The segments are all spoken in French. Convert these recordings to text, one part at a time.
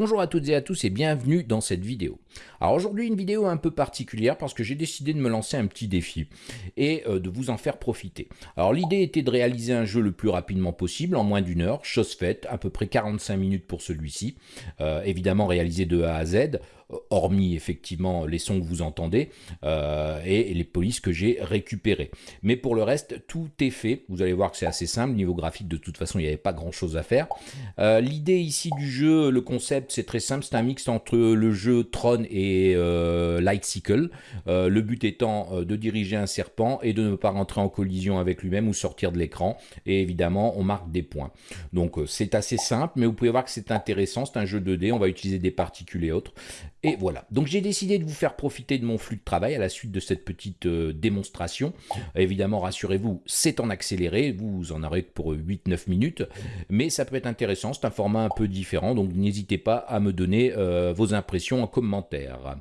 Bonjour à toutes et à tous et bienvenue dans cette vidéo. Alors aujourd'hui une vidéo un peu particulière parce que j'ai décidé de me lancer un petit défi et euh, de vous en faire profiter. Alors l'idée était de réaliser un jeu le plus rapidement possible en moins d'une heure, chose faite, à peu près 45 minutes pour celui-ci, euh, évidemment réalisé de A à Z, hormis effectivement les sons que vous entendez euh, et, les polices que j'ai récupérées. Mais pour le reste, tout est fait. Vous allez voir que c'est assez simple. Niveau graphique, de toute façon, il n'y avait pas grand-chose à faire. Euh, l'idée ici du jeu, le concept, c'est très simple. C'est un mix entre le jeu Tron et euh. Euh, le but étant de diriger un serpent et de ne pas rentrer en collision avec lui-même ou sortir de l'écran. Et évidemment, on marque des points. Donc c'est assez simple, mais vous pouvez voir que c'est intéressant. C'est un jeu 2D. On va utiliser des particules et autres. Et voilà, donc j'ai décidé de vous faire profiter de mon flux de travail à la suite de cette petite euh, démonstration. Évidemment, rassurez-vous, c'est en accéléré, vous en aurez pour 8-9 minutes, mais ça peut être intéressant, c'est un format un peu différent, donc n'hésitez pas à me donner euh, vos impressions en commentaire.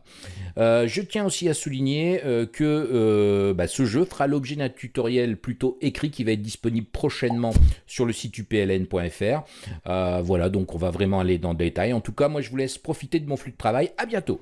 Euh, je tiens aussi à souligner que bah, ce jeu fera l'objet d'un tutoriel plutôt écrit qui va être disponible prochainement sur le site upln.fr. voilà, donc on va vraiment aller dans le détail. En tout cas, moi je vous laisse profiter de mon flux de travail bientôt.